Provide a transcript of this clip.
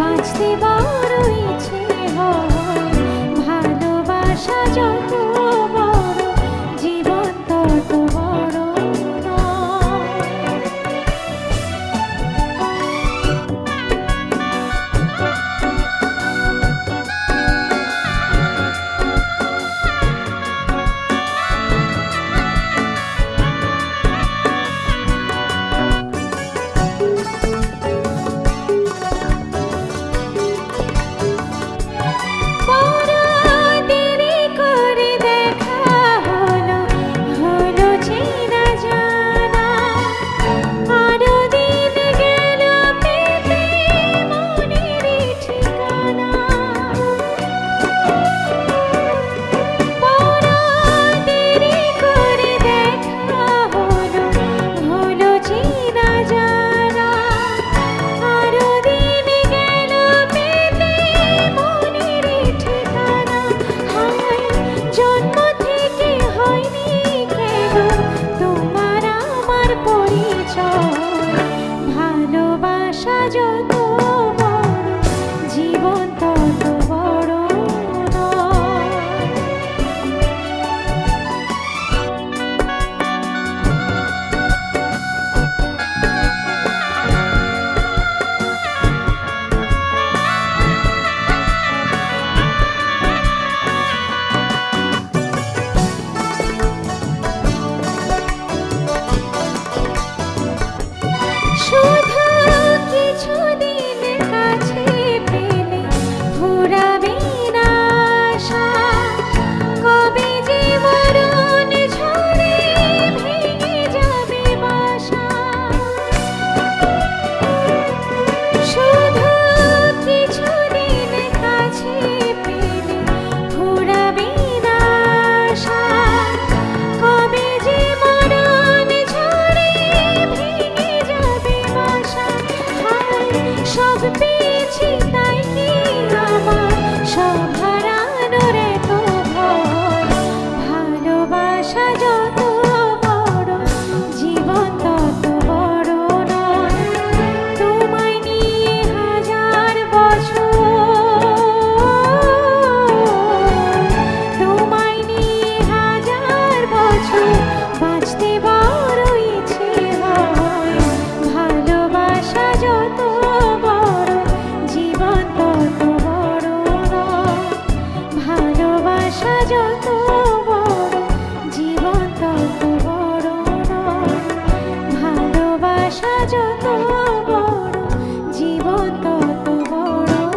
বাঁচতে বারো ইচ্ছে হয়। ভালোবাসা যখন যত সব পেয়েছি তাই কি